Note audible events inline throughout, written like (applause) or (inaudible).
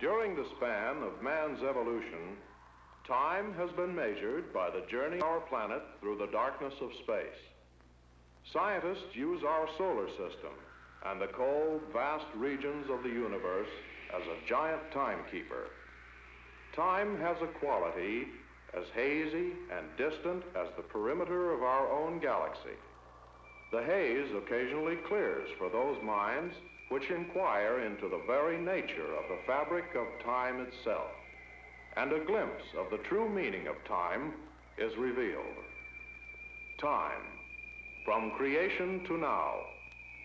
During the span of man's evolution, time has been measured by the journey of our planet through the darkness of space. Scientists use our solar system and the cold, vast regions of the universe as a giant timekeeper. Time has a quality as hazy and distant as the perimeter of our own galaxy. The haze occasionally clears for those minds which inquire into the very nature of the fabric of time itself, and a glimpse of the true meaning of time is revealed. Time, from creation to now,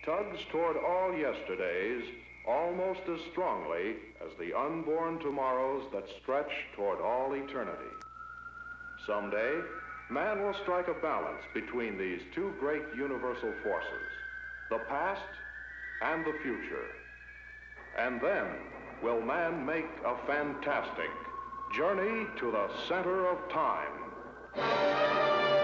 tugs toward all yesterdays almost as strongly as the unborn tomorrows that stretch toward all eternity. Someday, man will strike a balance between these two great universal forces, the past and the future. And then will man make a fantastic journey to the center of time.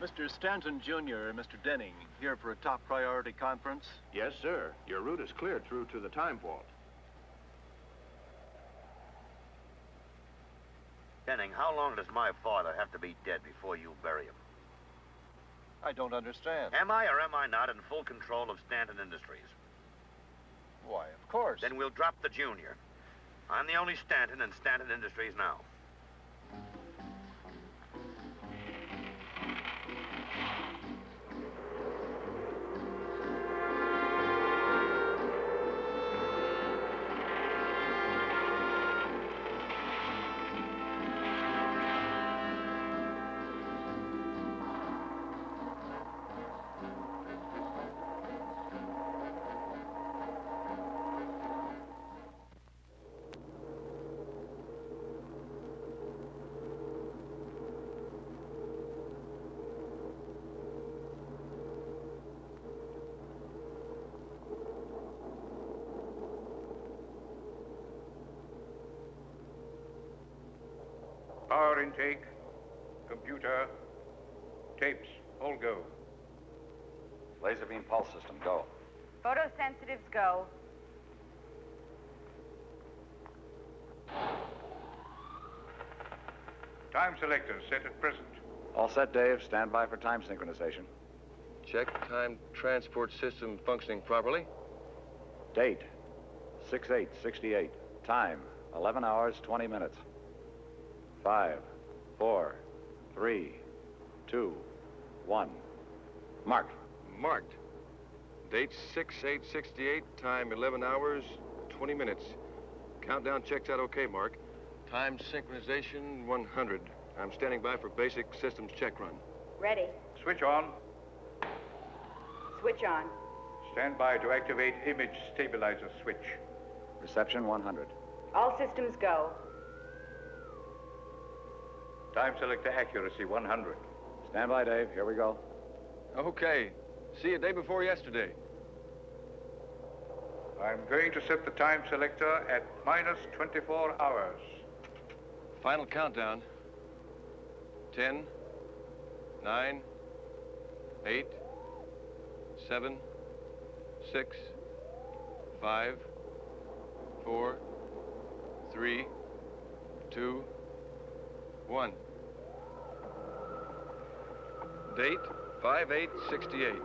Mr. Stanton Jr. and Mr. Denning here for a top priority conference? Yes, sir. Your route is cleared through to the time vault. Denning, how long does my father have to be dead before you bury him? I don't understand. Am I or am I not in full control of Stanton Industries? Why, of course. Then we'll drop the junior. I'm the only Stanton in Stanton Industries now. Power intake, computer, tapes, all go. Laser beam pulse system, go. Photosensitives go. Time selector set at present. All set, Dave. Stand by for time synchronization. Check time transport system functioning properly. Date 6868. Time 11 hours 20 minutes. Five, four, three, two, one. Mark. Marked. Date 6868, time 11 hours, 20 minutes. Countdown checks out okay, Mark. Time synchronization 100. I'm standing by for basic systems check run. Ready. Switch on. Switch on. Stand by to activate image stabilizer switch. Reception 100. All systems go. Time selector accuracy 100. Stand by, Dave. Here we go. Okay. See you day before yesterday. I'm going to set the time selector at minus 24 hours. Final countdown. 10, 9, 8, 7, 6, 5, 4, 3, 2, 1. Date 5868.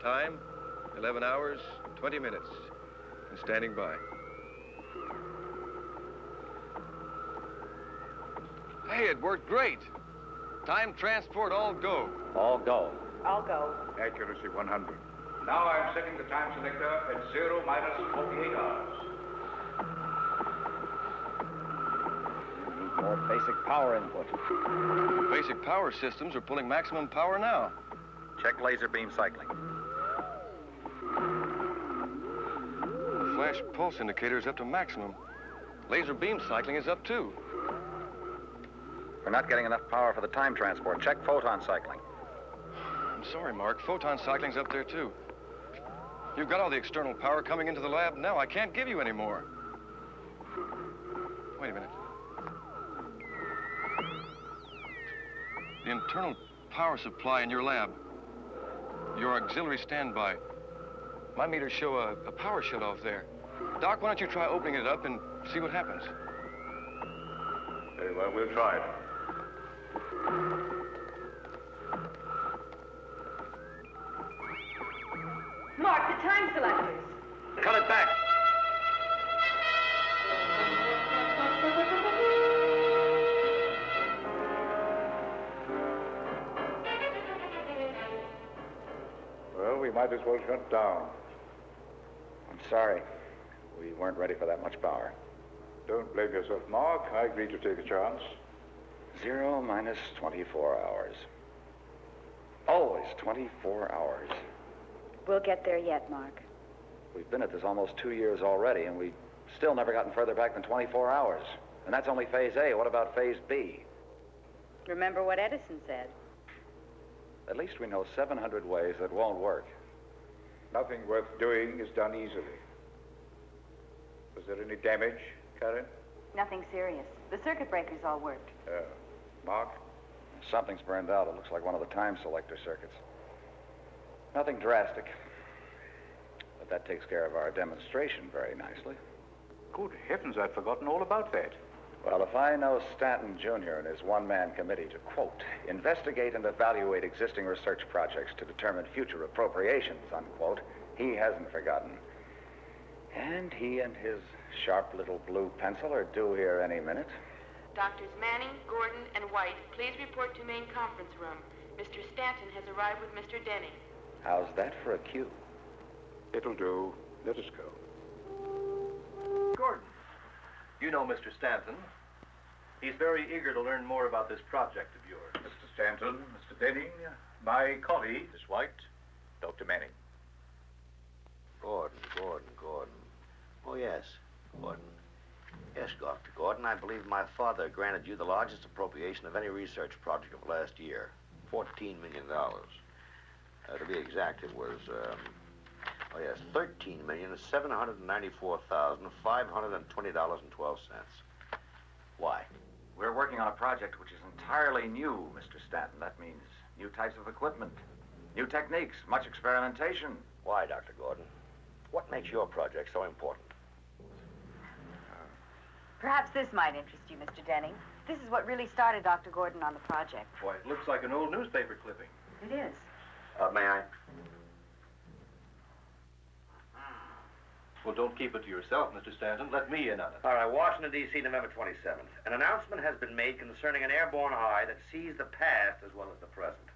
Time 11 hours 20 minutes. And standing by. Hey, it worked great. Time transport all go. All go. All go. Accuracy 100. Now I'm setting the time selector at 0 minus 48 hours. Need more basic power input. Basic power systems are pulling maximum power now. Check laser beam cycling. The flash pulse indicator is up to maximum. Laser beam cycling is up too. We're not getting enough power for the time transport. Check photon cycling. I'm sorry, Mark. Photon cycling's up there too. You've got all the external power coming into the lab now. I can't give you any more. Wait a minute. The internal power supply in your lab. Your auxiliary standby. My meters show a, a power shut-off there. Doc, why don't you try opening it up and see what happens? Very well, we'll try it. Mark, the time selectors. Cut it back. Might as well shut down. I'm sorry. We weren't ready for that much power. Don't blame yourself, Mark. I agreed to take a chance. Zero minus 24 hours. Always 24 hours. We'll get there yet, Mark. We've been at this almost two years already, and we've still never gotten further back than 24 hours. And that's only phase A. What about phase B? Remember what Edison said. At least we know 700 ways that won't work. Nothing worth doing is done easily. Was there any damage, Karen? Nothing serious. The circuit breakers all worked. Uh, Mark? Something's burned out. It looks like one of the time selector circuits. Nothing drastic. But that takes care of our demonstration very nicely. Good heavens, I'd forgotten all about that. Well, if I know Stanton Jr. and his one-man committee to, quote, investigate and evaluate existing research projects to determine future appropriations, unquote, he hasn't forgotten. And he and his sharp little blue pencil are due here any minute. Doctors Manning, Gordon, and White, please report to main conference room. Mr. Stanton has arrived with Mr. Denning. How's that for a cue? It'll do. Let us go. Gordon, you know Mr. Stanton. He's very eager to learn more about this project of yours. Mr. Stanton, Mr. Denning, my colleague, Miss White, Dr. Manning. Gordon, Gordon, Gordon. Oh, yes, Gordon. Yes, Dr. Gordon, I believe my father granted you the largest appropriation of any research project of last year. $14 million. Uh, to be exact, it was, um, oh, yes, $13,794,520.12. Why? We're working on a project which is entirely new, Mr. Stanton. That means new types of equipment, new techniques, much experimentation. Why, Dr. Gordon? What makes your project so important? Perhaps this might interest you, Mr. Denning. This is what really started Dr. Gordon on the project. Boy, it looks like an old newspaper clipping. It is. Uh, may I? Well, don't keep it to yourself, Mr. Stanton. Let me in on it. All right, Washington, D.C., November 27th. An announcement has been made concerning an airborne eye that sees the past as well as the present.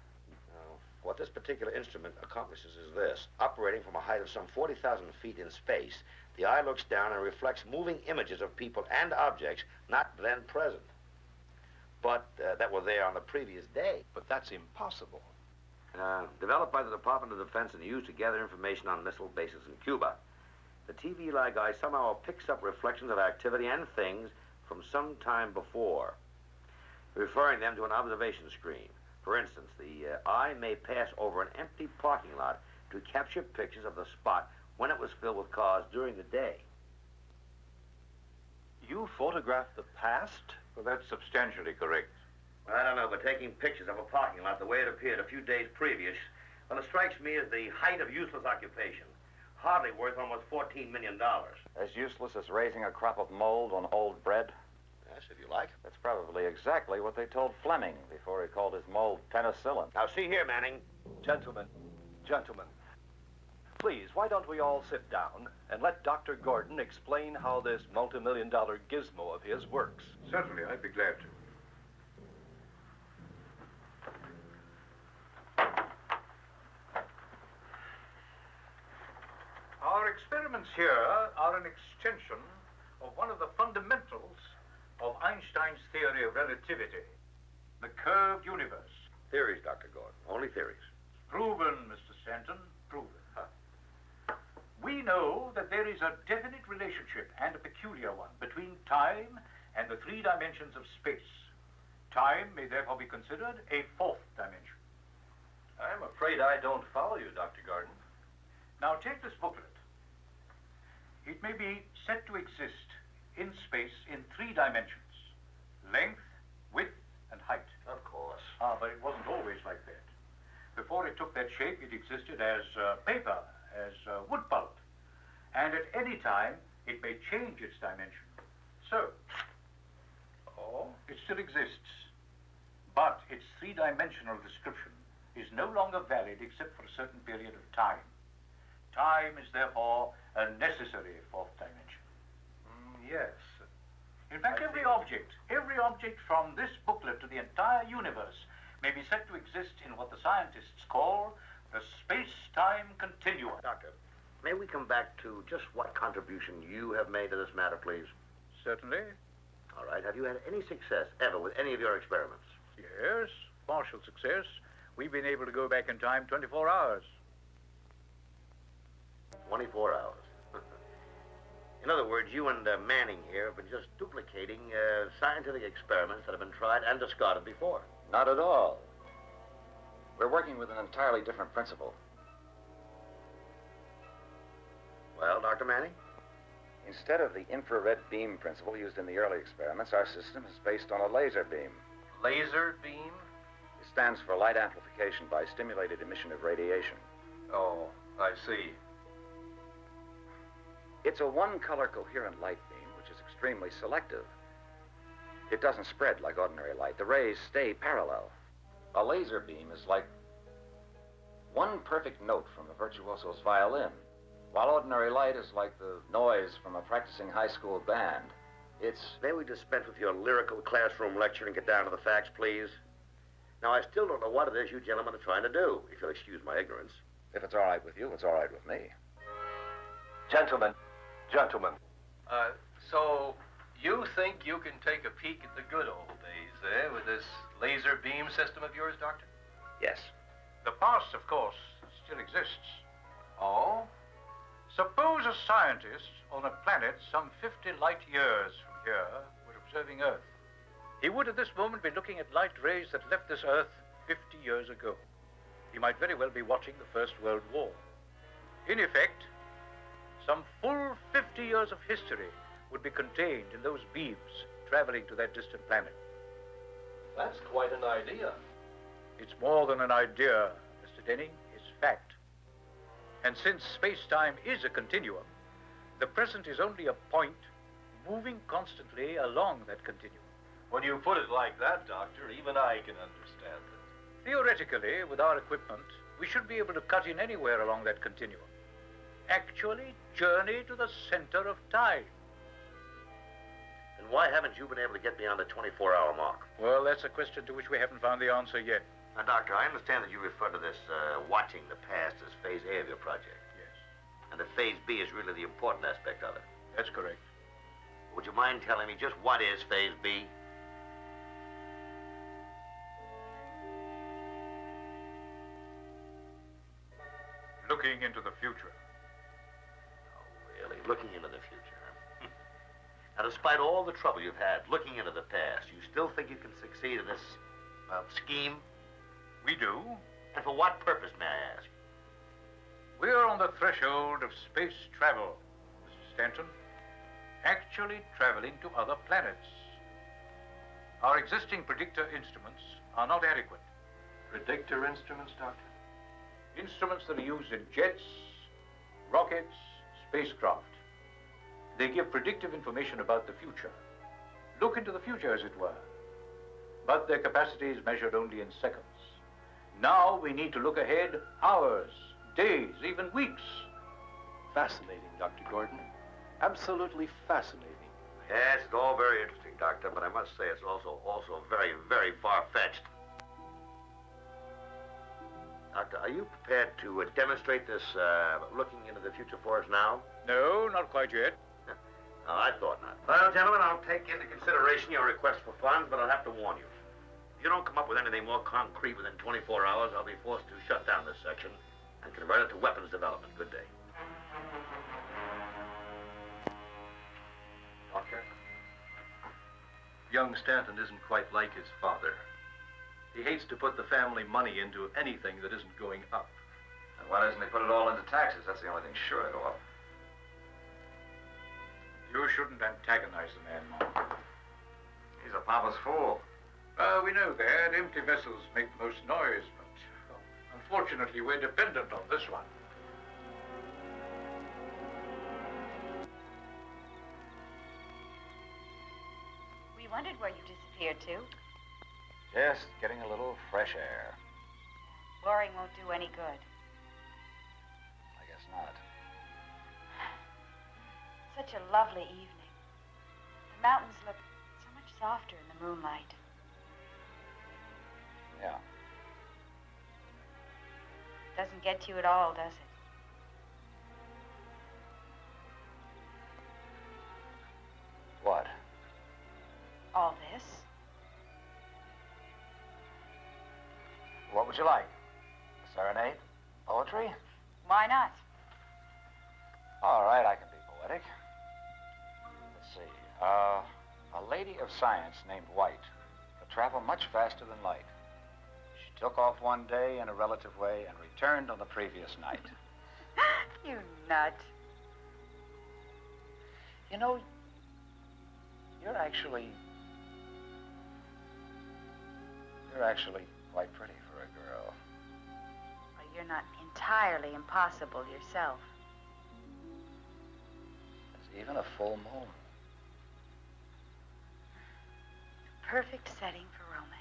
Now, what this particular instrument accomplishes is this. Operating from a height of some 40,000 feet in space, the eye looks down and reflects moving images of people and objects not then present, but uh, that were there on the previous day. But that's impossible. Uh, developed by the Department of Defense and used to gather information on missile bases in Cuba. The TV like eye somehow picks up reflections of activity and things from some time before, referring them to an observation screen. For instance, the uh, eye may pass over an empty parking lot to capture pictures of the spot when it was filled with cars during the day. You photographed the past? Well, that's substantially correct. I don't know, but taking pictures of a parking lot the way it appeared a few days previous, well, it strikes me as the height of useless occupation. Hardly worth almost $14 million. As useless as raising a crop of mold on old bread? Yes, if you like. That's probably exactly what they told Fleming before he called his mold penicillin. Now, see here, Manning. Gentlemen, gentlemen, please, why don't we all sit down and let Dr. Gordon explain how this multi-million dollar gizmo of his works? Certainly, I'd be glad to. Our experiments here are an extension of one of the fundamentals of Einstein's theory of relativity, the curved universe. Theories, Dr. Gordon. Only theories. Proven, Mr. Stanton, proven. We know that there is a definite relationship, and a peculiar one, between time and the three dimensions of space. Time may therefore be considered a fourth dimension. I'm afraid I don't follow you, Dr. Gordon. Now take this booklet. It may be said to exist in space in three dimensions length, width, and height. Of course. Ah, but it wasn't always like that. Before it took that shape, it existed as uh, paper, as uh, wood pulp. And at any time, it may change its dimension. So, or it still exists. But its three-dimensional description is no longer valid except for a certain period of time. Time is therefore a necessary fourth dimension. Mm, yes. In fact, I every see. object, every object from this booklet to the entire universe may be said to exist in what the scientists call the space-time continuum. Doctor, may we come back to just what contribution you have made to this matter, please? Certainly. All right. Have you had any success ever with any of your experiments? Yes, partial success. We've been able to go back in time 24 hours. 24 hours. (laughs) In other words, you and uh, Manning here have been just duplicating uh, scientific experiments that have been tried and discarded before. Not at all. We're working with an entirely different principle. Well, Dr. Manning? Instead of the infrared beam principle used in the early experiments, our system is based on a laser beam. Laser beam? It stands for light amplification by stimulated emission of radiation. Oh, I see. It's a one color coherent light beam, which is extremely selective. It doesn't spread like ordinary light. The rays stay parallel. A laser beam is like one perfect note from a virtuoso's violin. While ordinary light is like the noise from a practicing high school band, it's. May we dispense with your lyrical classroom lecture and get down to the facts, please? Now, I still don't know what it is you gentlemen are trying to do, if you'll excuse my ignorance. If it's all right with you, it's all right with me. Gentlemen, gentlemen. Uh, so you think you can take a peek at the good old days, eh, with this laser beam system of yours, Doctor? Yes. The past, of course, still exists. Oh? Suppose a scientist on a planet some 50 light years from here were observing Earth. He would at this moment be looking at light rays that left this Earth 50 years ago. He might very well be watching the First World War. In effect, some full 50 years of history would be contained in those beams traveling to that distant planet. That's quite an idea. It's more than an idea, Mr. Denning. It's fact. And since space-time is a continuum, the present is only a point moving constantly along that continuum. When you put it like that, Doctor, even I can understand it. Theoretically, with our equipment, we should be able to cut in anywhere along that continuum. Actually, journey to the center of time. And why haven't you been able to get beyond the 24-hour mark? Well, that's a question to which we haven't found the answer yet. Now, Doctor, I understand that you refer to this uh, watching the past as Phase A of your project. Yes, And that Phase B is really the important aspect of it. that's correct. Would you mind telling me just what is Phase B? Looking into the future. Really? Looking into the future. huh? (laughs) now, despite all the trouble you've had looking into the past, you still think you can succeed in this uh, scheme? We do. And for what purpose, may I ask? We're on the threshold of space travel, Mr. Stanton. Actually traveling to other planets. Our existing predictor instruments are not adequate. Predictor instruments, Doctor? Instruments that are used in jets, rockets, spacecraft. They give predictive information about the future. Look into the future, as it were. But their capacity is measured only in seconds. Now we need to look ahead hours, days, even weeks. Fascinating, Dr. Gordon. Absolutely fascinating. Yes, it's all very interesting, Doctor, but I must say it's also also very, very far-fetched. Doctor, are you prepared to uh, demonstrate this uh, looking into the future for us now? No, not quite yet. No, I thought not. Well, gentlemen, I'll take into consideration your request for funds, but I'll have to warn you. If you don't come up with anything more concrete within 24 hours, I'll be forced to shut down this section and convert it to weapons development. Good day. Doctor? Young Stanton isn't quite like his father. He hates to put the family money into anything that isn't going up. And why doesn't he put it all into taxes? That's the only thing sure to go up. You shouldn't antagonize the man, Mark. He's a papa's fool. Uh, we know that. Empty vessels make the most noise, but well, unfortunately, we're dependent on this one. We wondered where you disappeared to. Just getting a little fresh air. Boring won't do any good. I guess not. Such a lovely evening. The mountains look so much softer in the moonlight. Yeah. Doesn't get to you at all, does it? What? All this? What would you like? A serenade? Poetry? Why not? All right, I can be poetic. Uh, a lady of science named White could travel much faster than light. She took off one day in a relative way and returned on the previous night. (laughs) you nut. You know, you're actually. You're actually quite pretty for a girl. Well, you're not entirely impossible yourself. There's even a full moon. Perfect setting for romance.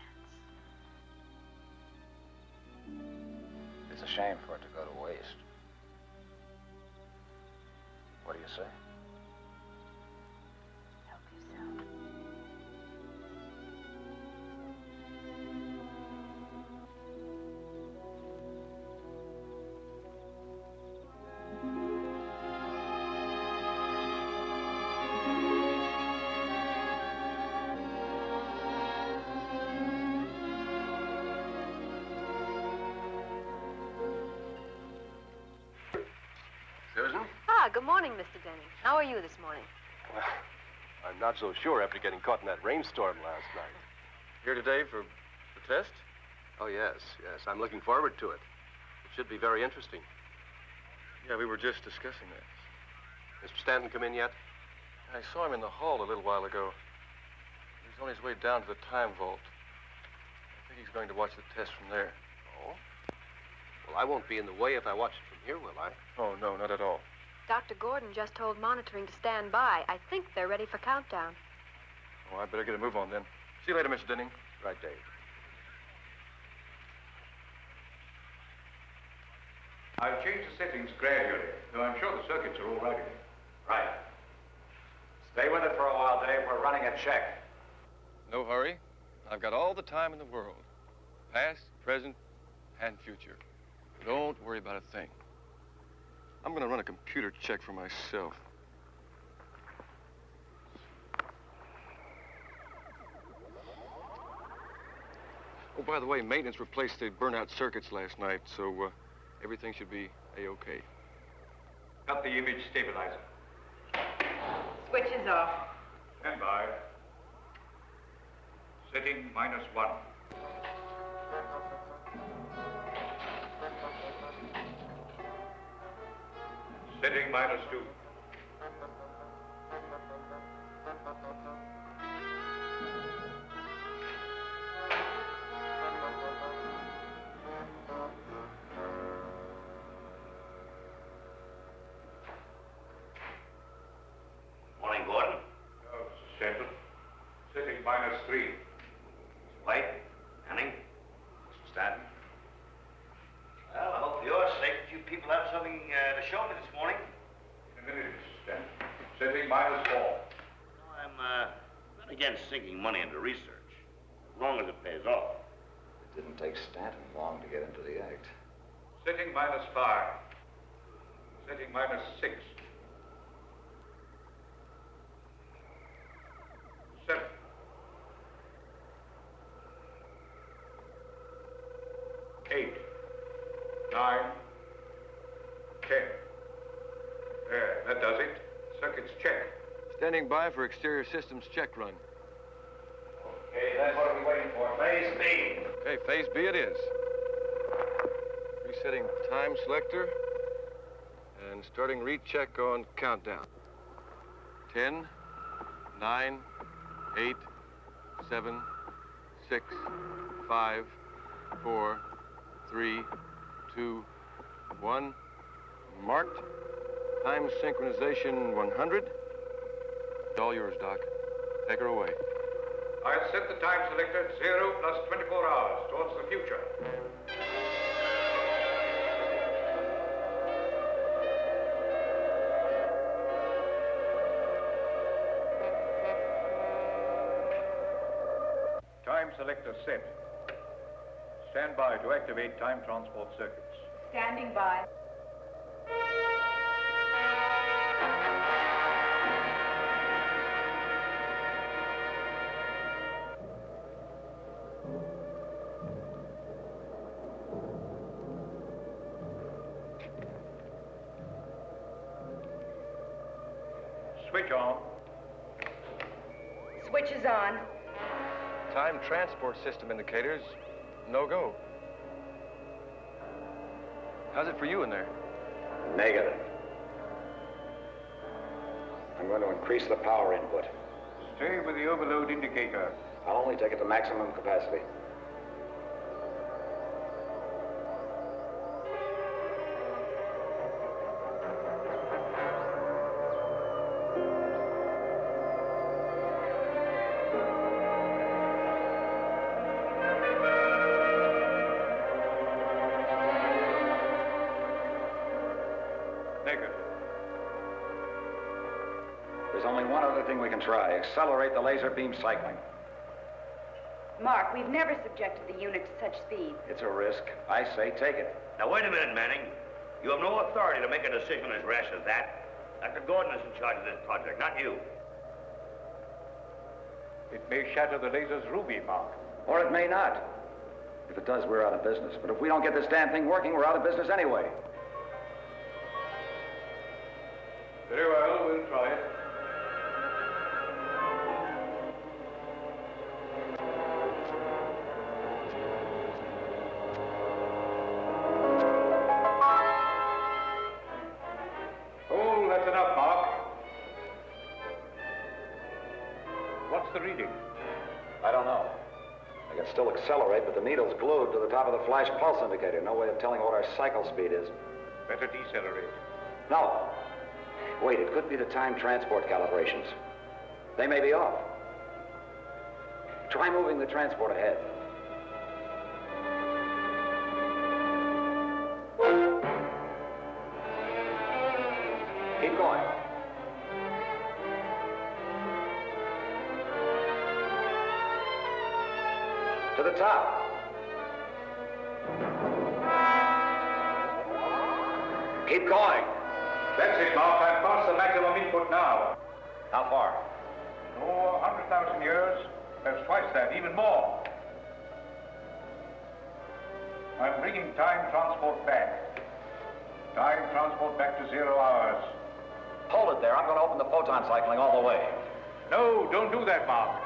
It's a shame for it to go to waste. What do you say? How are you this morning? Well, I'm not so sure after getting caught in that rainstorm last night. Here today for the test? Oh, yes, yes. I'm looking forward to it. It should be very interesting. Yeah, we were just discussing that. Mr. Stanton come in yet? I saw him in the hall a little while ago. He's on his way down to the time vault. I think he's going to watch the test from there. Oh? Well, I won't be in the way if I watch it from here, will I? Oh, no, not at all. Dr. Gordon just told monitoring to stand by. I think they're ready for countdown. Oh, I better get a move on then. See you later, Mr. Denning. Right, Dave. I've changed the settings gradually, though I'm sure the circuits are all right again. Right. Stay with it for a while, Dave. We're running a check. No hurry. I've got all the time in the world. Past, present, and future. Don't worry about a thing. I'm going to run a computer check for myself. Oh, by the way, maintenance replaced the burnout circuits last night, so uh, everything should be A-OK. Got the image stabilizer. Switch is off. Stand by. Setting minus one. Setting minus two. Not against sinking money into research, as long as it pays off. It didn't take Stanton long to get into the act. Sitting minus five. Setting minus six. Seven. Eight. Nine. Ten. There, that does it. Circuits check. Standing by for exterior systems check run. Okay, then what are we waiting for? Phase B. Okay, phase B it is. Resetting time selector and starting recheck on countdown. Ten, nine, eight, seven, six, five, four, three, two, one. Marked. Time synchronization 100. It's all yours, Doc. Take her away. I'll set the time selector at zero plus 24 hours towards the future. Time selector set. Stand by to activate time transport circuits. Standing by. Switch on. Switch is on. Time transport system indicators, no go. How's it for you in there? Negative. I'm going to increase the power input. Stay with the overload indicator. I'll only take it to maximum capacity. Accelerate the laser beam cycling. Mark, we've never subjected the unit to such speed. It's a risk. I say take it. Now, wait a minute, Manning. You have no authority to make a decision as rash as that. Dr. Gordon is in charge of this project, not you. It may shatter the laser's ruby, Mark. Or it may not. If it does, we're out of business. But if we don't get this damn thing working, we're out of business anyway. Accelerate, but the needle's glued to the top of the flash pulse indicator. No way of telling what our cycle speed is. Better decelerate. No. Wait, it could be the time transport calibrations. They may be off. Try moving the transport ahead. I'm bringing time transport back. Time transport back to zero hours. Hold it there. I'm going to open the photon cycling all the way. No, don't do that, Mark.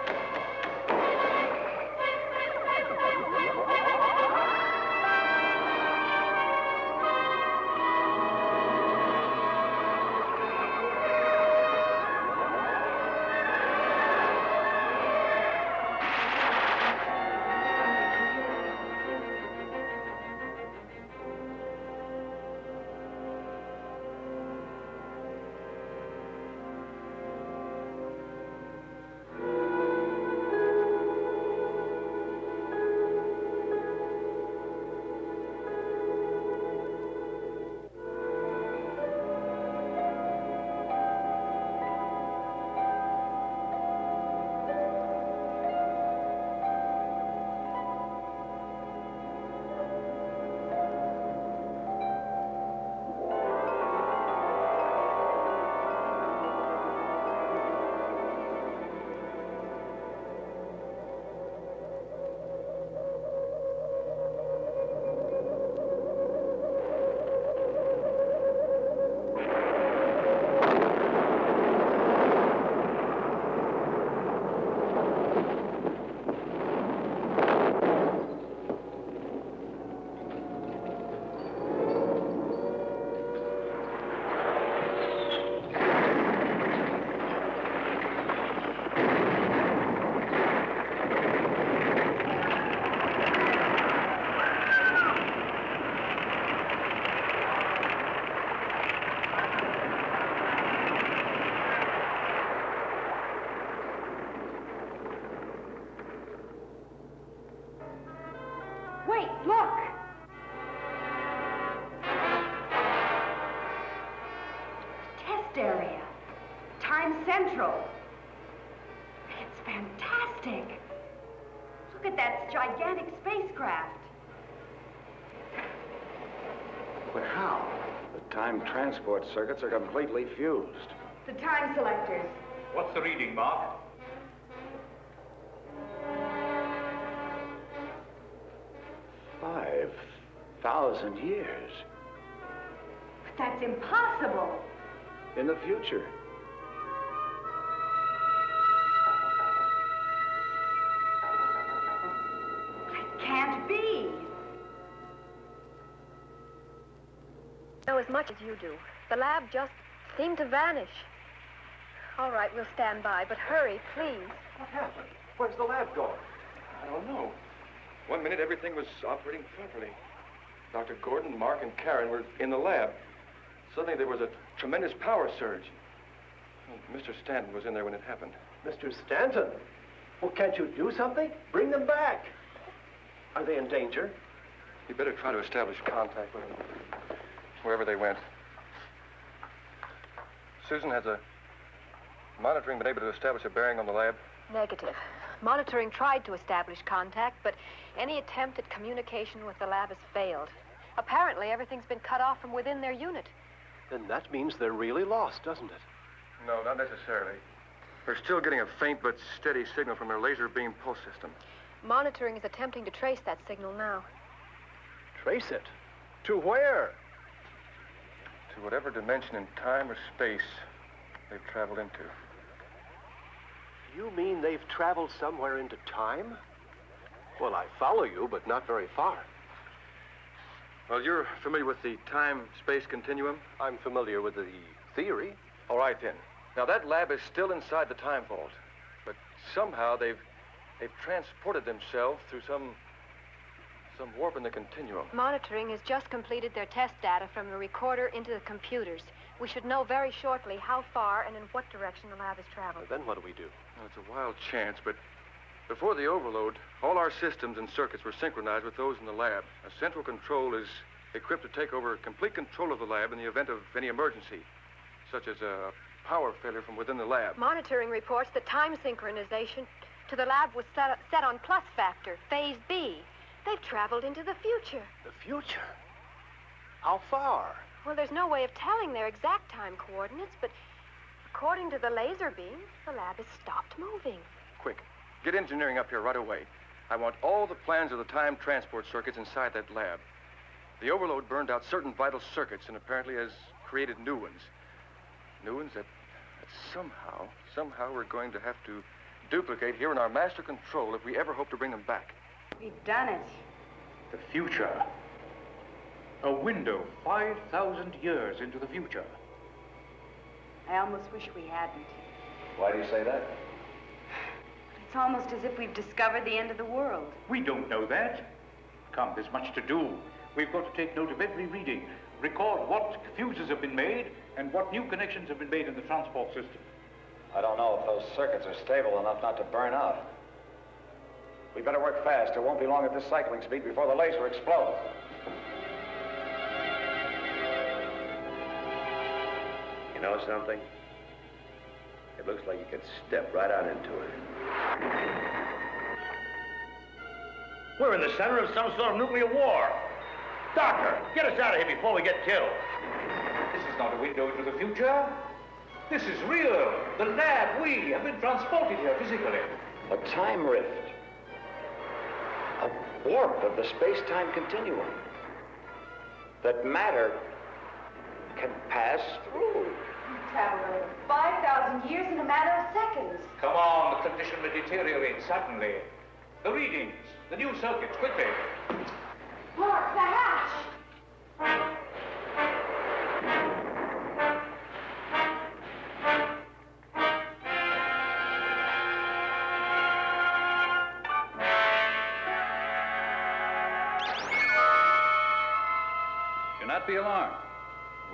Transport circuits are completely fused. The time selectors. What's the reading, Mark? Five thousand years But that's impossible. in the future. As much as you do. The lab just seemed to vanish. All right, we'll stand by, but hurry, please. What happened? Where's the lab going? I don't know. One minute everything was operating properly. Dr. Gordon, Mark, and Karen were in the lab. Suddenly there was a tremendous power surge. Oh, Mr. Stanton was in there when it happened. Mr. Stanton, well, can't you do something? Bring them back. Are they in danger? You better try to establish contact with them, wherever they went. Susan has a monitoring been able to establish a bearing on the lab? Negative. Monitoring tried to establish contact, but any attempt at communication with the lab has failed. Apparently, everything's been cut off from within their unit. Then that means they're really lost, doesn't it? No, not necessarily. They're still getting a faint but steady signal from their laser beam pulse system. Monitoring is attempting to trace that signal now. Trace it? To where? To whatever dimension in time or space they've traveled into. You mean they've traveled somewhere into time? Well, I follow you, but not very far. Well, you're familiar with the time-space continuum? I'm familiar with the theory. All right, then. Now, that lab is still inside the time vault, but somehow they've they've transported themselves through some some warp in the continuum. Monitoring has just completed their test data from the recorder into the computers. We should know very shortly how far and in what direction the lab has traveled. Then what do we do? Well, it's a wild chance, but before the overload, all our systems and circuits were synchronized with those in the lab. A central control is equipped to take over complete control of the lab in the event of any emergency, such as a power failure from within the lab. Monitoring reports that time synchronization to the lab was set, set on plus factor, phase B. They've traveled into the future. The future? How far? Well, there's no way of telling their exact time coordinates, but according to the laser beam, the lab has stopped moving. Quick, get engineering up here right away. I want all the plans of the time transport circuits inside that lab. The overload burned out certain vital circuits and apparently has created new ones. New ones that, that somehow, somehow we're going to have to duplicate here in our master control if we ever hope to bring them back. We've done it. The future. A window 5,000 years into the future. I almost wish we hadn't. Why do you say that? It's almost as if we've discovered the end of the world. We don't know that. Come, there's much to do. We've got to take note of every reading, record what fuses have been made, and what new connections have been made in the transport system. I don't know if those circuits are stable enough not to burn out. We better work fast. It won't be long at this cycling speed before the laser explodes. You know something? It looks like you could step right out into it. We're in the center of some sort of nuclear war. Doctor, get us out of here before we get killed. This is not a window into the future. This is real. The lab, we have been transported here physically. A time rift. A warp of the space-time continuum. That matter can pass through. Traveled over 5,000 years in a matter of seconds. Come on, the condition will deteriorate suddenly. The readings, the new circuits, quickly. Mark, the hatch!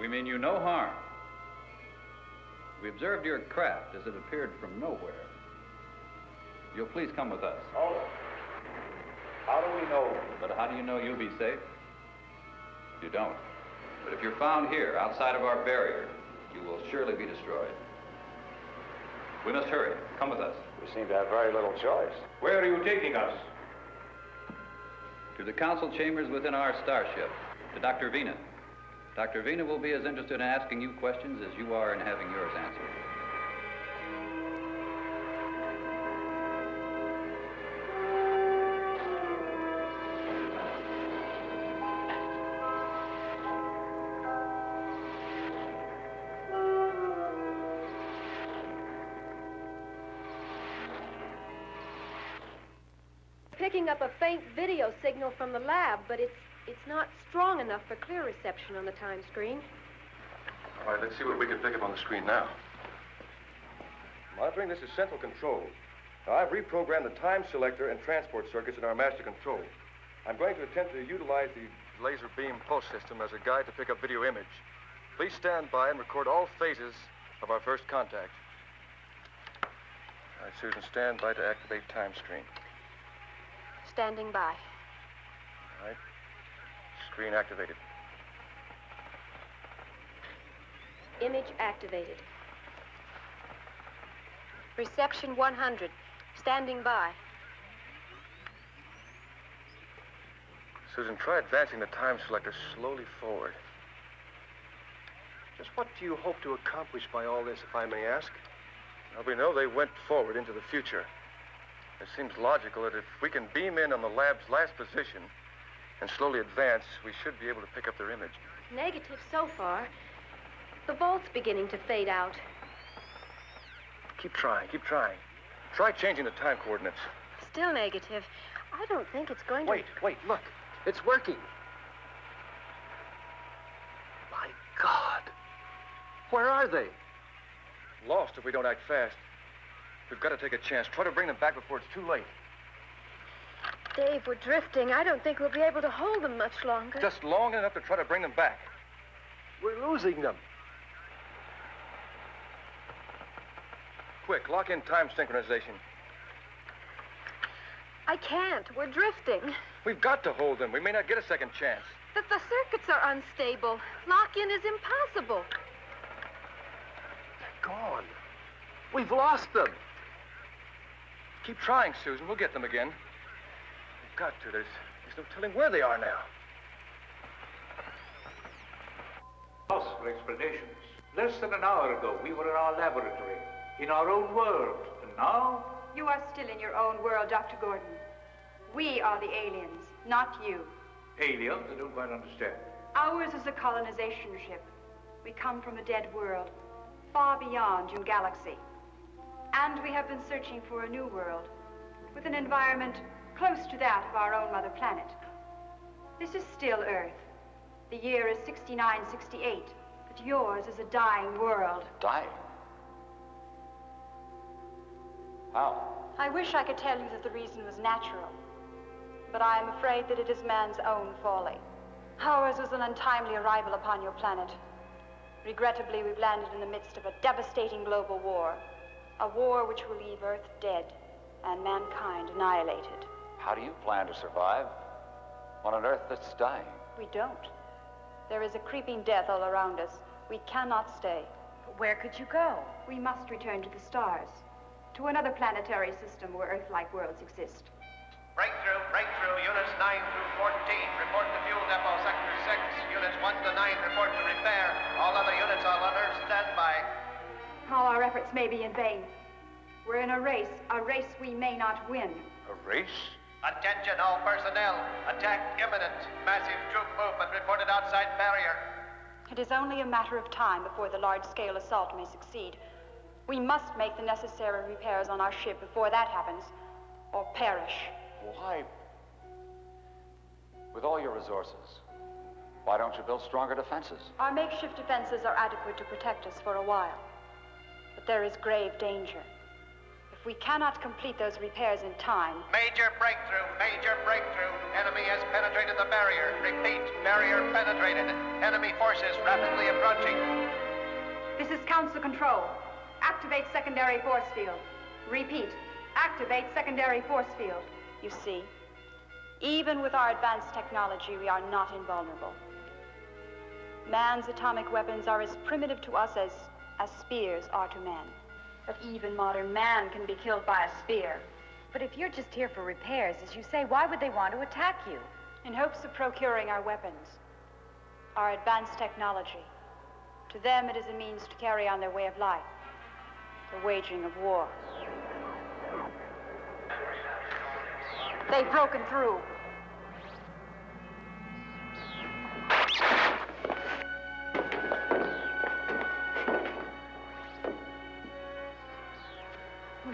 We mean you no harm. We observed your craft as it appeared from nowhere. You'll please come with us. Oh. How do we know? But how do you know you'll be safe? You don't. But if you're found here, outside of our barrier, you will surely be destroyed. We must hurry. Come with us. We seem to have very little choice. Where are you taking us? To the council chambers within our starship, to Dr. Vina. Dr. Vina will be as interested in asking you questions as you are in having yours answered. Picking up a faint video signal from the lab, but it's not strong enough for clear reception on the time screen. All right, let's see what we can pick up on the screen now. Monitoring, this is central control. Now, I've reprogrammed the time selector and transport circuits in our master control. I'm going to attempt to utilize the laser beam pulse system as a guide to pick up video image. Please stand by and record all phases of our first contact. All right, Susan, stand by to activate time screen. Standing by. All right. Screen activated. Image activated. Reception 100. Standing by. Susan, try advancing the time selector slowly forward. Just what do you hope to accomplish by all this, if I may ask? Well, we know they went forward into the future. It seems logical that if we can beam in on the lab's last position and slowly advance, we should be able to pick up their image. Negative so far. The vault's beginning to fade out. Keep trying, keep trying. Try changing the time coordinates. Still negative. I don't think it's going to... Wait, wait, look. It's working. My God. Where are they? Lost if we don't act fast. We've got to take a chance. Try to bring them back before it's too late. Dave, we're drifting. I don't think we'll be able to hold them much longer. Just long enough to try to bring them back. We're losing them. Quick, lock in time synchronization. I can't. We're drifting. We've got to hold them. We may not get a second chance. The, the circuits are unstable. Lock-in is impossible. They're gone. We've lost them. Keep trying, Susan. We'll get them again. We've got to. There's, there's no telling where they are now. Possible explanations. Less than an hour ago, we were in our laboratory, in our own world. And now, You are still in your own world, Dr. Gordon. We are the aliens, not you. aliens, I don't quite understand. Ours is a colonization ship. We come from a dead world, far beyond your galaxy. And we have been searching for a new world, with an environment close to that of our own mother planet. This is still Earth. The year is 6968, but yours is a dying world. Dying? How? I wish I could tell you that the reason was natural, but I am afraid that it is man's own folly. Ours was an untimely arrival upon your planet. Regrettably, we've landed in the midst of a devastating global war, a war which will leave Earth dead and mankind annihilated. How do you plan to survive on an Earth that's dying? We don't. There is a creeping death all around us. We cannot stay. But where could you go? We must return to the stars, to another planetary system where Earth-like worlds exist. Breakthrough, breakthrough, units 9 through 14. Report to fuel depot, sector 6. Units 1 to 9 report to repair. All other units on alert, standby. All our efforts may be in vain. We're in a race, a race we may not win. A race? Attention, all personnel. Attack imminent. Massive troop movement reported outside barrier. It is only a matter of time before the large-scale assault may succeed. We must make the necessary repairs on our ship before that happens, or perish. Why? With all your resources, why don't you build stronger defenses? Our makeshift defenses are adequate to protect us for a while. But there is grave danger. If we cannot complete those repairs in time, Major breakthrough, major breakthrough. Enemy has penetrated the barrier. Repeat, barrier penetrated. Enemy forces rapidly approaching. this is Council Control. Activate secondary force field. Repeat, activate secondary force field. You see, even with our advanced technology, we are not invulnerable. Man's atomic weapons are as primitive to us as, as spears are to man. But even modern man can be killed by a spear. But if you're just here for repairs, as you say, why would they want to attack you? In hopes of procuring our weapons, our advanced technology. To them, it is a means to carry on their way of life, the waging of war. They've broken through.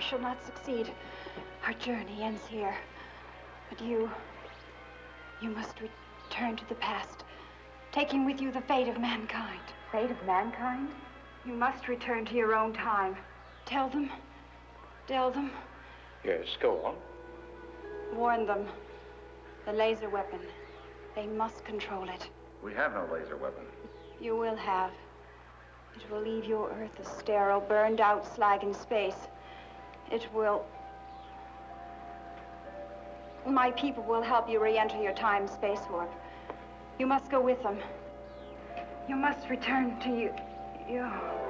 Shall not succeed. Our journey ends here. But you, you must return to the past, taking with you the fate of mankind. Fate of mankind? You must return to your own time. Tell them, tell them, Yes, go on. warn them. The laser weapon, they must control it. We have no laser weapon. You will have. It will leave your Earth a sterile, burned out slag in space. It will. My people will help you re enter your time space warp. You must go with them. You must return to you. you.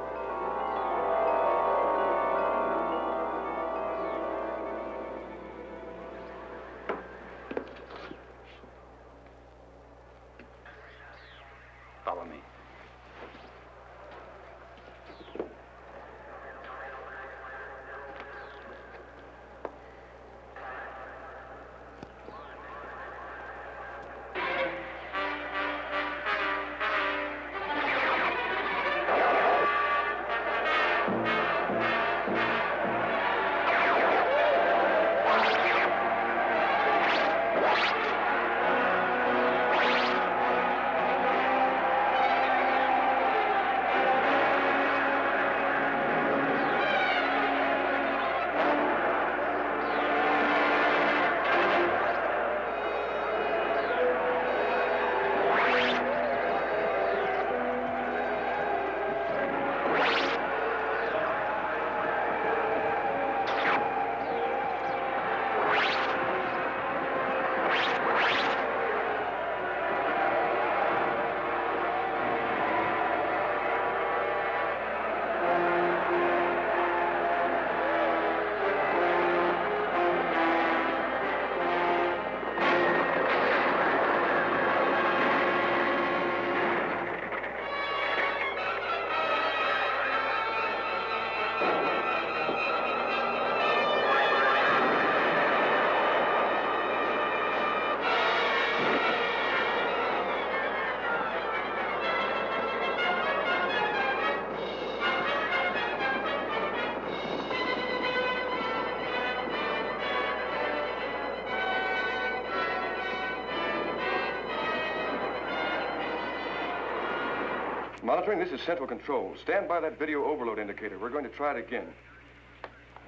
Monitoring, this is Central Control. Stand by that video overload indicator. We're going to try it again.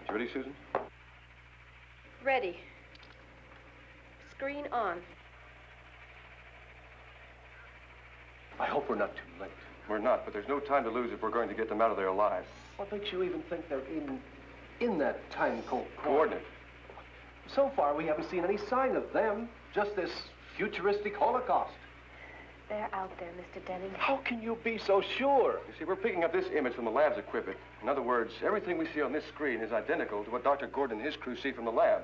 You ready, Susan? Ready. Screen on. I hope we're not too late. We're not, but there's no time to lose if we're going to get them out of there alive. What makes you even think they're in in that time code Coordinate. So far, we haven't seen any sign of them. Just this futuristic holocaust. They're out there, Mr. Denning. How can you be so sure? You see, we're picking up this image from the lab's equipment. In other words, everything we see on this screen is identical to what Dr. Gordon and his crew see from the lab.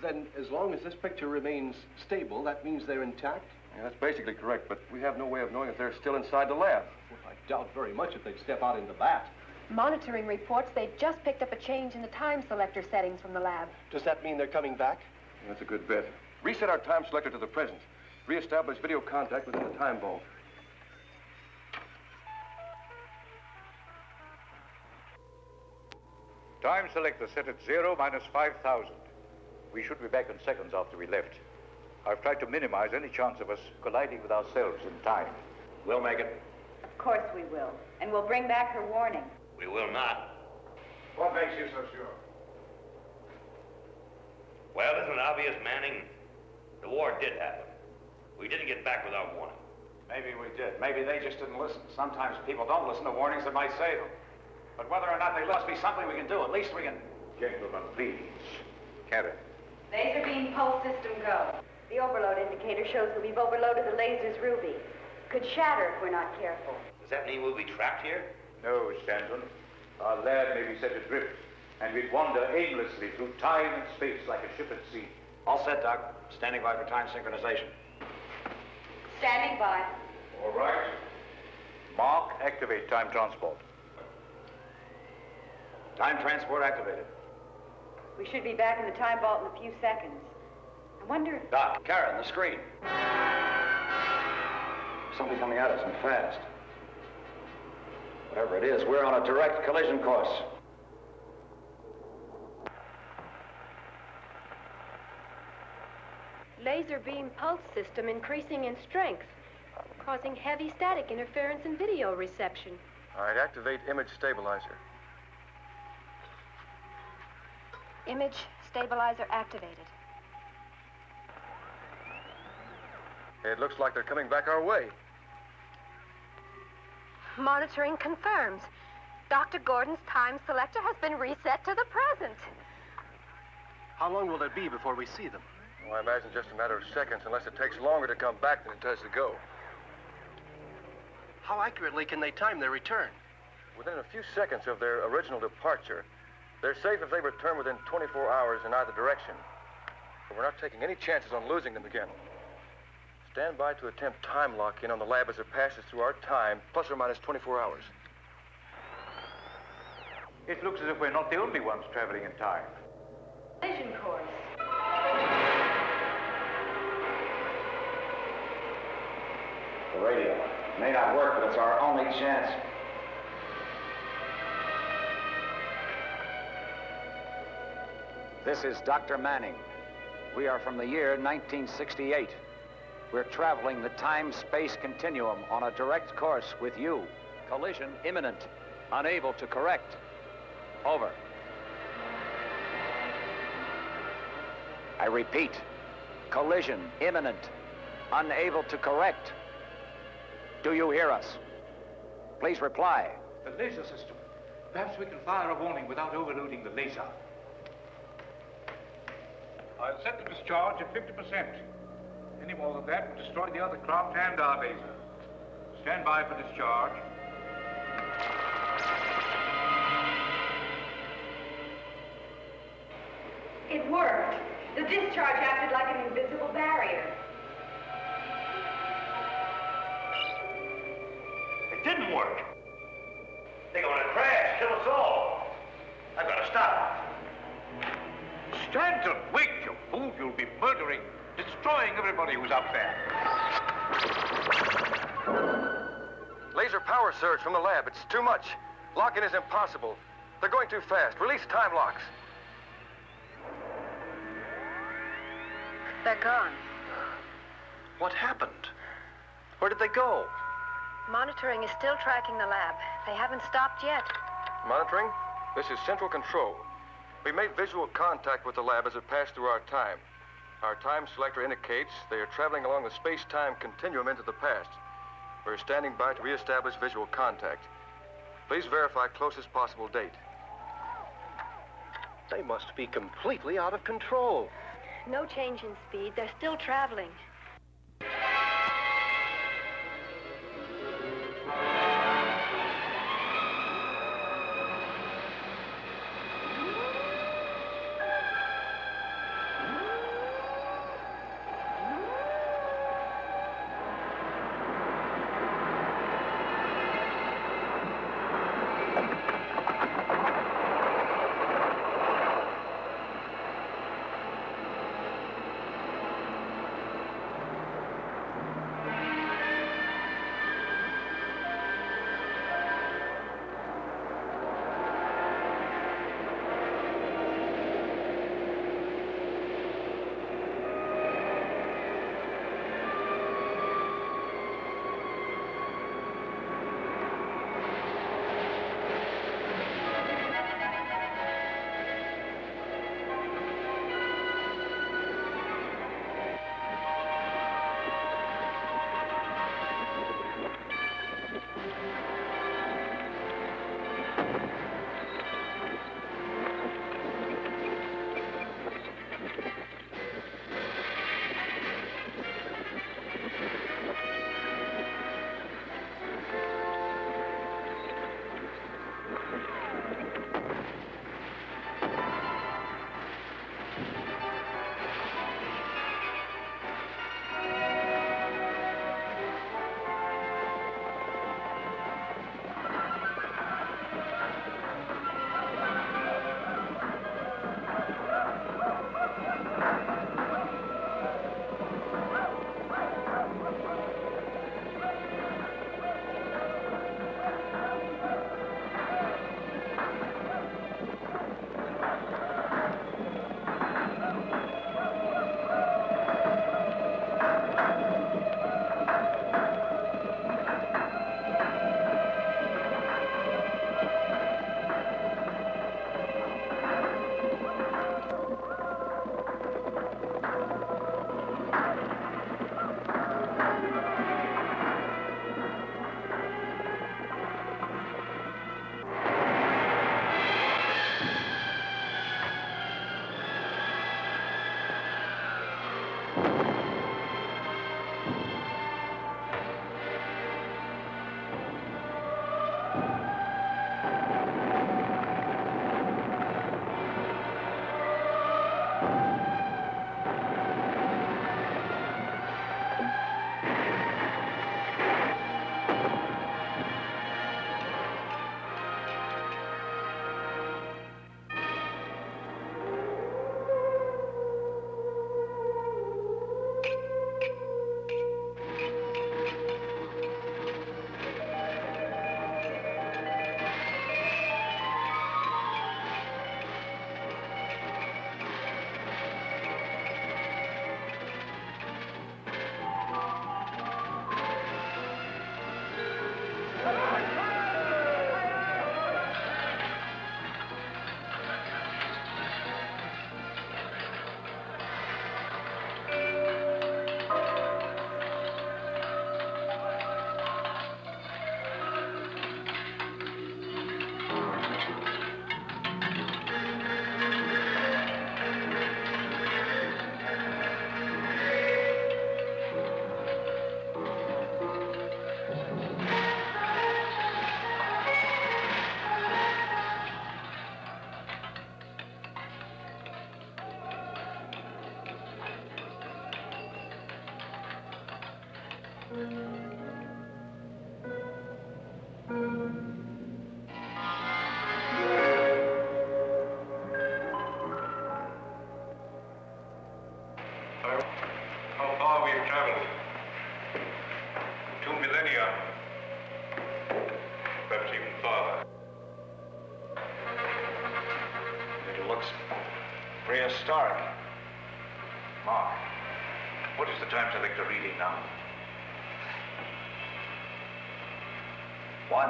Then, as long as this picture remains stable, that means they're intact? Yeah, that's basically correct, but we have no way of knowing if they're still inside the lab. Well, I doubt very much if they'd step out into that. Monitoring reports they've just picked up a change in the time selector settings from the lab. Does that mean they're coming back? That's a good bet. Reset our time selector to the present. Reestablish video contact within the time vault. Time selector set at zero minus 5,000. We should be back in seconds after we left. I've tried to minimize any chance of us colliding with ourselves in time. We'll make it. Of course we will. And we'll bring back her warning. We will not. What makes you so sure? Well, isn't it obvious, Manning? The war did happen. We didn't get back without warning. Maybe we did. Maybe they just didn't listen. Sometimes people don't listen to warnings that might save them. But whether or not they must be something we can do. At least we can... Gentlemen, please. Carry. Laser beam pulse system go. The overload indicator shows that we've overloaded the laser's ruby. Could shatter if we're not careful. Does that mean we'll be trapped here? No, Stanton. Our lab may be set adrift, and we'd wander aimlessly through time and space like a ship at sea. All set, Doc. Standing by for time synchronization. Standing by. All right. Mark, activate time transport. Time transport activated. We should be back in the time vault in a few seconds. I wonder if... Doc, Karen, the screen. Something coming at us and fast. Whatever it is, we're on a direct collision course. Laser beam pulse system increasing in strength, causing heavy static interference in video reception. All right, activate image stabilizer. Image stabilizer activated. It looks like they're coming back our way. Monitoring confirms. Dr. Gordon's time selector has been reset to the present. How long will it be before we see them? Well, I imagine just a matter of seconds, unless it takes longer to come back than it does to go. How accurately can they time their return? Within a few seconds of their original departure, they're safe if they return within 24 hours in either direction. But we're not taking any chances on losing them again. Stand by to attempt time lock-in on the lab as it passes through our time, plus or minus 24 hours. It looks as if we're not the only ones traveling in time. Collision course. The radio. May not work, but it's our only chance. This is Dr. Manning. We are from the year 1968. We're traveling the time-space continuum on a direct course with you. Collision imminent. Unable to correct. Over. I repeat, collision imminent. Unable to correct. Do you hear us? Please reply. The laser system. Perhaps we can fire a warning without overloading the laser. I'll set the discharge at 50%. Any more than that will destroy the other craft and our laser. Stand by for discharge. It worked. The discharge acted like an invisible barrier. Didn't work. They're going to crash, kill us all. I've got to stop. Stanton, wait, you fool. You'll be murdering, destroying everybody who's up there. Laser power surge from the lab. It's too much. Lock-in is impossible. They're going too fast. Release time locks. They're gone. What happened? Where did they go? Monitoring is still tracking the lab. They haven't stopped yet. Monitoring? This is Central Control. We made visual contact with the lab as it passed through our time. Our time selector indicates they are traveling along the space-time continuum into the past. We're standing by to reestablish visual contact. Please verify closest possible date. They must be completely out of control. No change in speed. They're still traveling.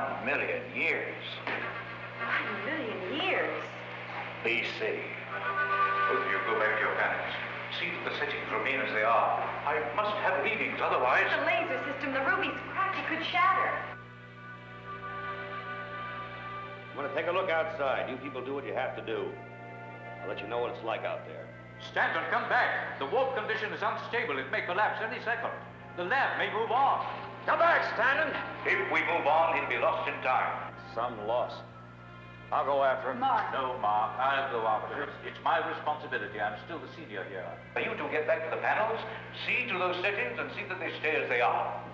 One million years. One million years. BC. Both of you go back to your planets. See that the settings remain as they are. I must have readings, otherwise... The laser system, the ruby's cracked. It could shatter. I'm gonna take a look outside. You people do what you have to do. I'll let you know what it's like out there. Stanton, come back. The warp condition is unstable. It may collapse any second. The lab may move on. Come back, Stanton! If we move on, he'll be lost in time. Some loss. I'll go after him. Mark. No, Mark. I'll go after him. It's my responsibility. I'm still the senior here. For you two get back to the panels, see to those settings and see that they stay as they are.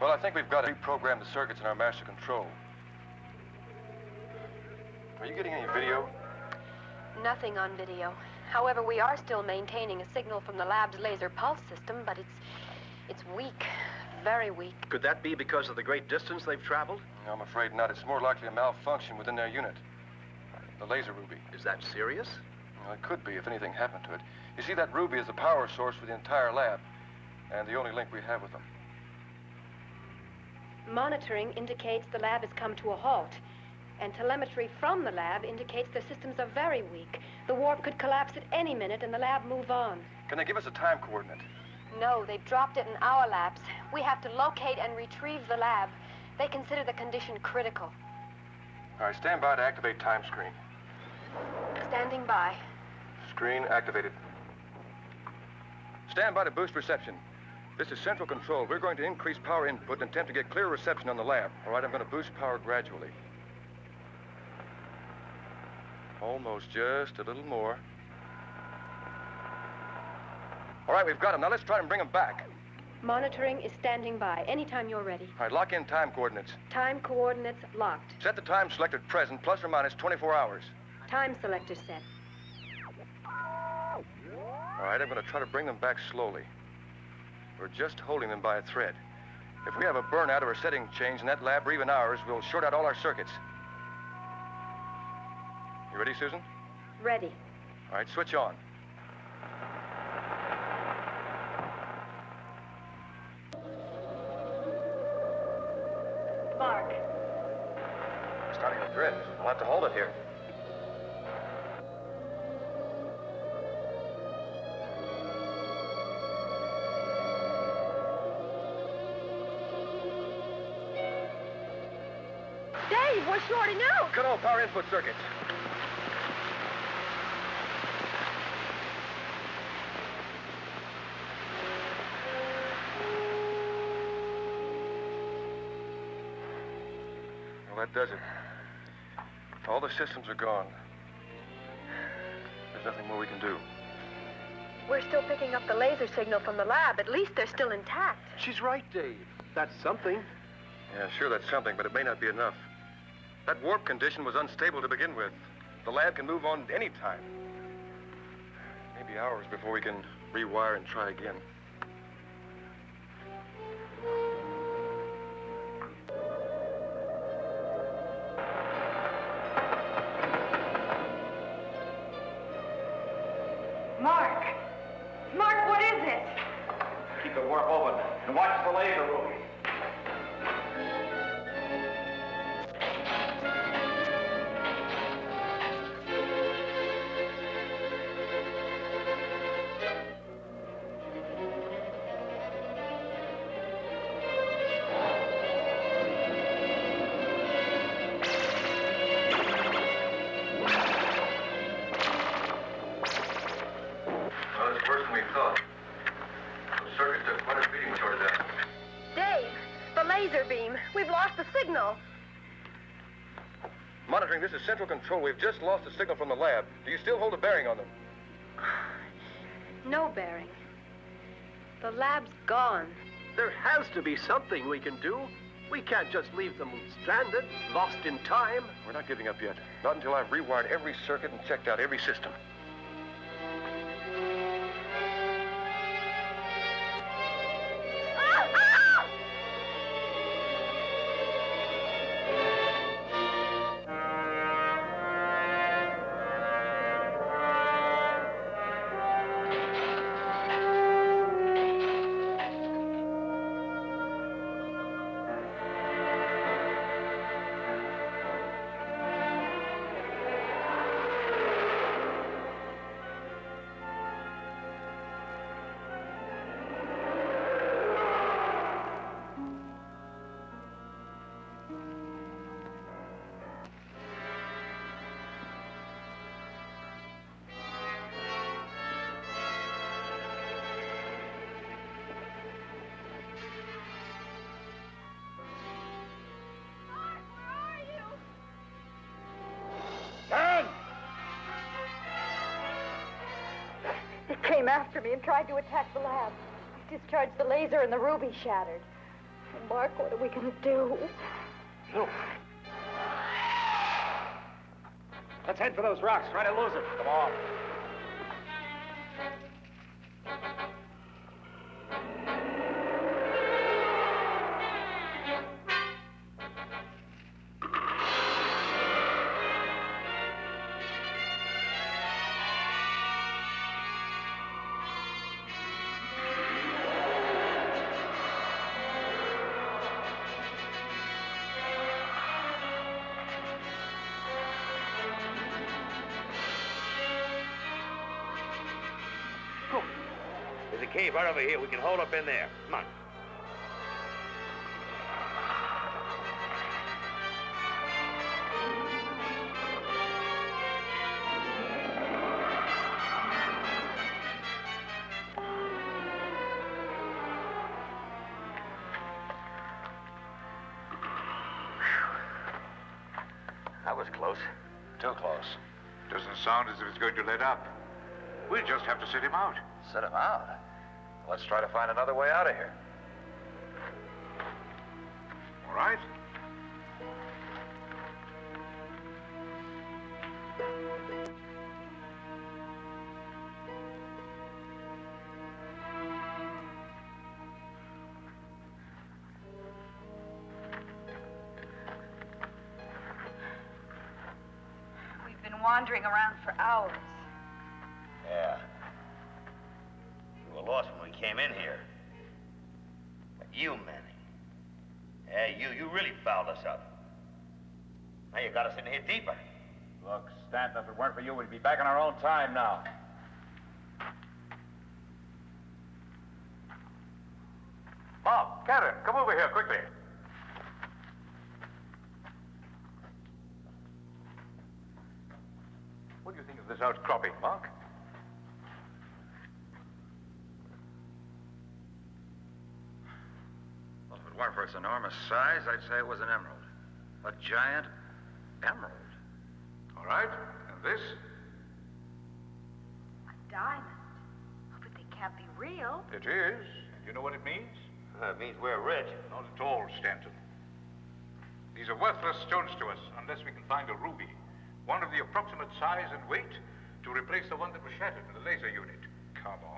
Well, I think we've got to reprogram the circuits in our master control. Are you getting any video? Nothing on video. However, we are still maintaining a signal from the lab's laser pulse system, but it's it's weak, very weak. Could that be because of the great distance they've traveled? No, I'm afraid not. It's more likely a malfunction within their unit. The laser ruby. Is that serious? Well, it could be if anything happened to it. You see, that ruby is the power source for the entire lab, and the only link we have with them. Monitoring indicates the lab has come to a halt, and telemetry from the lab indicates their systems are very weak. The warp could collapse at any minute and the lab move on. Can they give us a time coordinate? No, they've dropped it in our labs. We have to locate and retrieve the lab. They consider the condition critical. All right, stand by to activate time screen. Standing by. Screen activated. Stand by to boost reception. This is central control. We're going to increase power input and attempt to get clear reception on the lab. All right, I'm going to boost power gradually. Almost just a little more. All right, we've got them. Now let's try and bring them back. Monitoring is standing by. Anytime you're ready. All right, lock in time coordinates. Time coordinates locked. Set the time selected present, plus or minus 24 hours. Time selector set. All right, I'm going to try to bring them back slowly. We're just holding them by a thread. If we have a burnout or a setting change in that lab or even ours, we'll short out all our circuits. You ready, Susan? Ready. All right, switch on. Mark. We're starting to drift. We'll have to hold it here. Dave, we're shorting out. Cut all power input circuits. That does it. All the systems are gone. There's nothing more we can do. We're still picking up the laser signal from the lab. At least they're still intact. She's right, Dave. That's something. Yeah, sure, that's something, but it may not be enough. That warp condition was unstable to begin with. The lab can move on any time. Maybe hours before we can rewire and try again. Warp open and watch the laser ruby. Control. We've just lost the signal from the lab. Do you still hold a bearing on them? (sighs) No bearing. The lab's gone. There has to be something we can do. We can't just leave them stranded, lost in time. We're not giving up yet. Not until I've rewired every circuit and checked out every system. Me and tried to attack the lab. I discharged the laser and the ruby shattered. Mark, what are we going to do? Look. Let's head for those rocks. Try to lose it. Come on. Cave right over here. We can hold up in there. Come on. That was close. Too close. Doesn't sound as if it's going to let up. We'll just have to sit him out. Set him out. Let's try to find another way out of here. It weren't for you, we'd be back in our own time now. Bob, Catherine, come over here quickly. What do you think of this outcropping, Mark? Well, if it weren't for its enormous size, I'd say it was an emerald. A giant means? Uh, it means we're rich. Not at all, Stanton. These are worthless stones to us unless we can find a ruby. One of the approximate size and weight to replace the one that was shattered in the laser unit. Come on.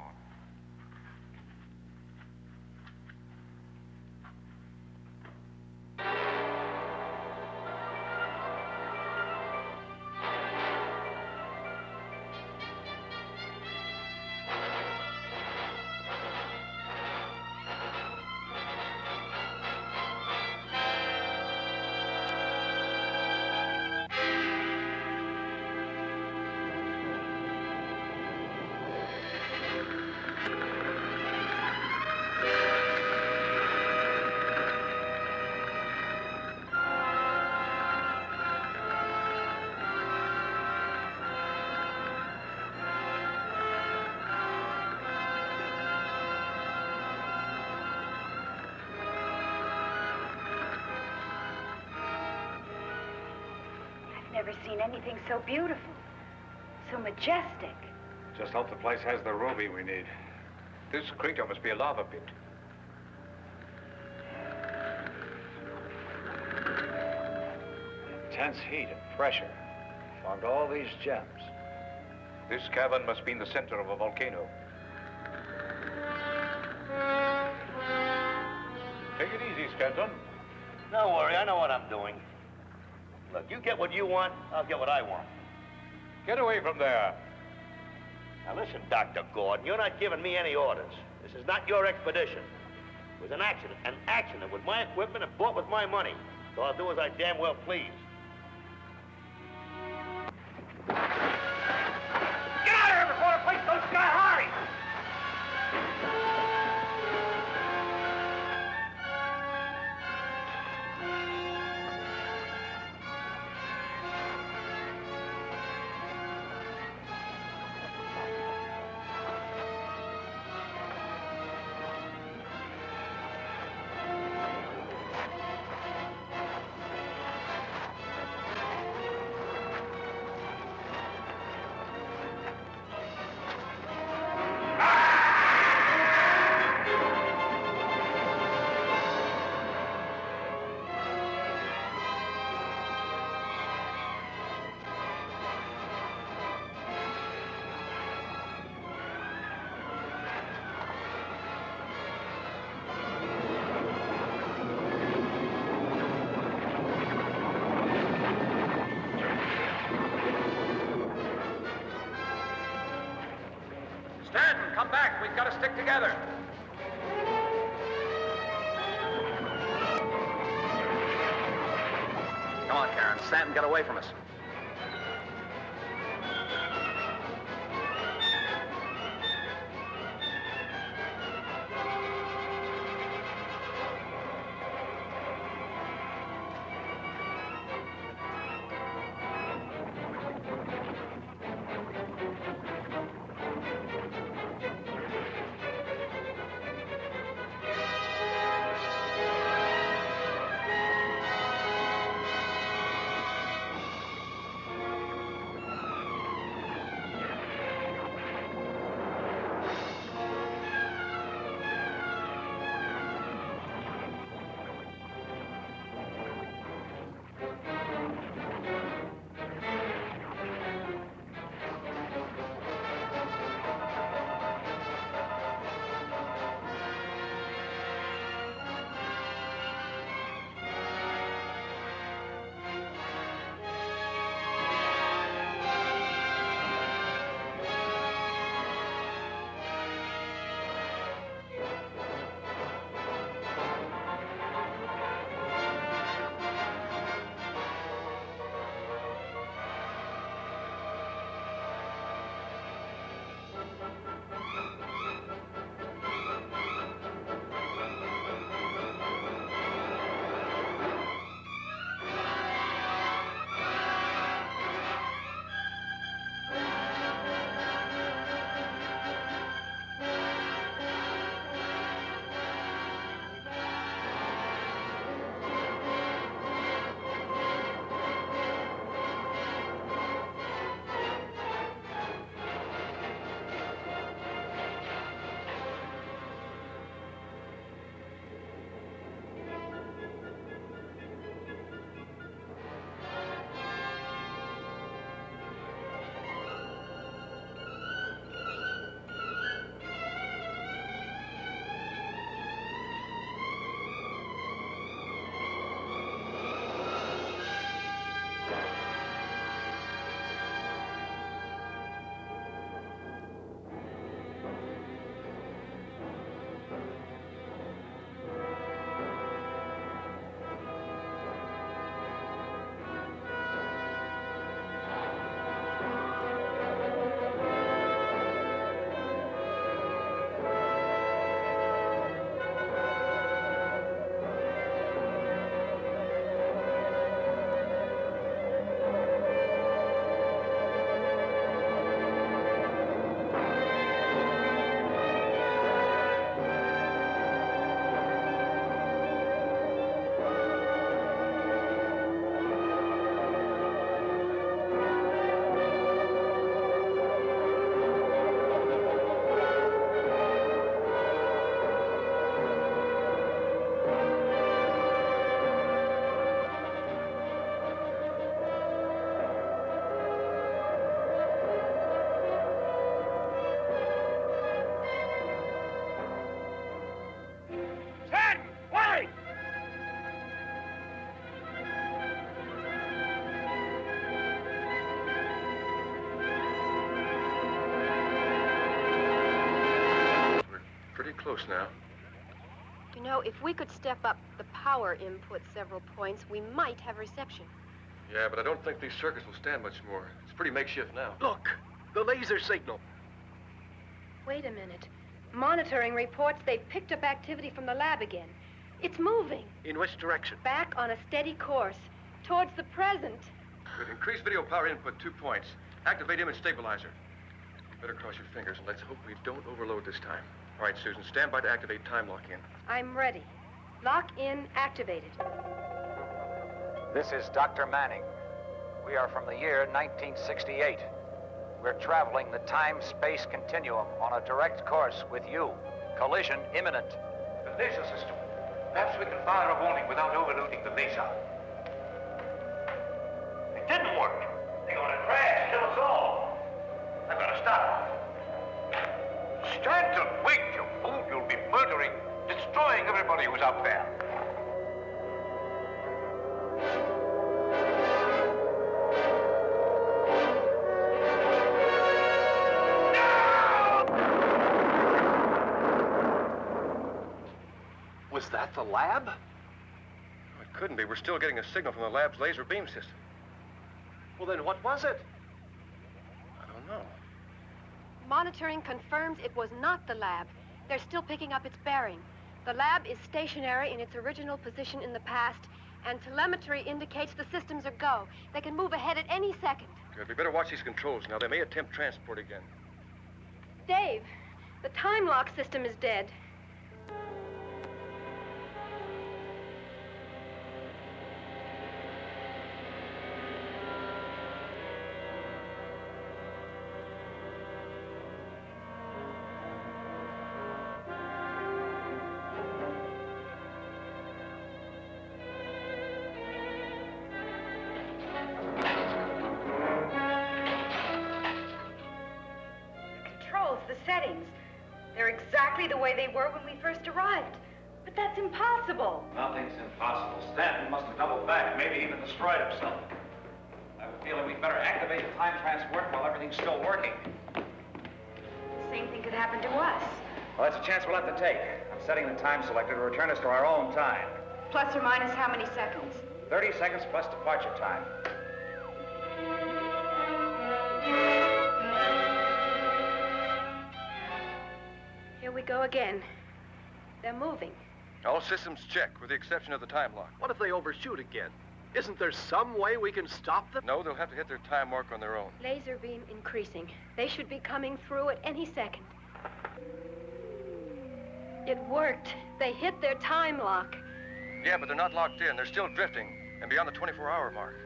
Never seen anything so beautiful, so majestic. Just hope the place has the ruby we need. This crater must be a lava pit. Intense heat and pressure formed all these gems. This cavern must be in the center of a volcano. Take it easy, Stanton. Don't worry, I know what I'm doing. Look, you get what you want, I'll get what I want. Get away from there. Now listen, Dr. Gordon, you're not giving me any orders. This is not your expedition. It was an accident, an accident with my equipment and bought with my money. So I'll do as I damn well please. Stick together. Come on, Karen. Stanton, get away from us. Close now. You know, if we could step up the power input several points, we might have reception. Yeah, but I don't think these circuits will stand much more. It's pretty makeshift now. Look, the laser signal. Wait a minute. Monitoring reports they've picked up activity from the lab again. It's moving. In which direction? Back on a steady course. Towards the present. Good. Increase video power input two points. Activate image stabilizer. Better cross your fingers and let's hope we don't overload this time. All right, Susan, stand by to activate time lock-in. I'm ready. Lock in activated. This is Dr. Manning. We are from the year 1968. We're traveling the time-space continuum on a direct course with you. Collision imminent. The laser system. Perhaps we can fire a warning without overloading the laser. It didn't work. They're gonna crash, kill us all. I've got to stop. Stanton, wait, would be murdering, destroying everybody who's up there. No! Was that the lab? Oh, it couldn't be. We're still getting a signal from the lab's laser beam system. Well, then what was it? I don't know. Monitoring confirms it was not the lab. They're still picking up its bearing. The lab is stationary in its original position in the past, and telemetry indicates the systems are go. They can move ahead at any second. Good. We better watch these controls now. They may attempt transport again. Dave, the time lock system is dead. Impossible. Nothing's impossible. Stanton must have doubled back, maybe even destroyed himself. I have a feeling we'd better activate the time transport while everything's still working. The same thing could happen to us. Well, that's a chance we'll have to take. I'm setting the time selector to return us to our own time. Plus or minus how many seconds? 30 seconds plus departure time. Here we go again. They're moving. All systems check, with the exception of the time lock. What if they overshoot again? Isn't there some way we can stop them? No, they'll have to hit their time mark on their own. Laser beam increasing. They should be coming through at any second. It worked. They hit their time lock. Yeah, but they're not locked in. They're still drifting, and beyond the 24-hour mark.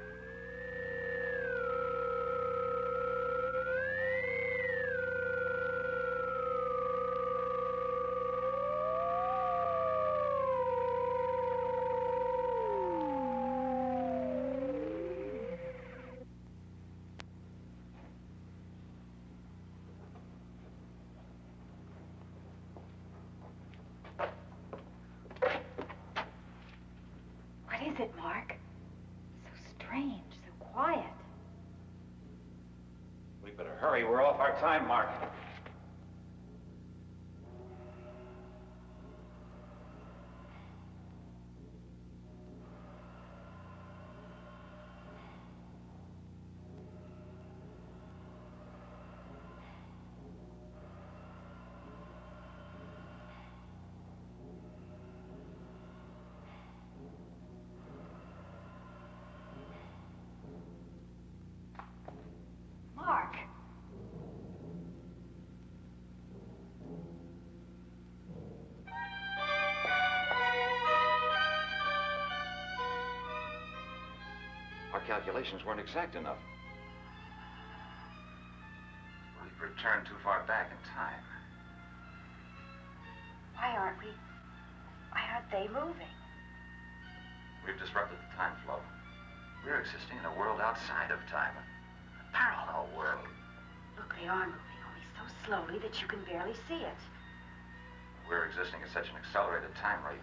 What is it, Mark? So strange, so quiet. We better hurry. We're off our time mark. Calculations weren't exact enough. We've returned too far back in time. Why aren't we? Why aren't they moving? We've disrupted the time flow. We're existing in a world outside of time. A parallel world. Look, they are moving, only so slowly that you can barely see it. We're existing at such an accelerated time rate.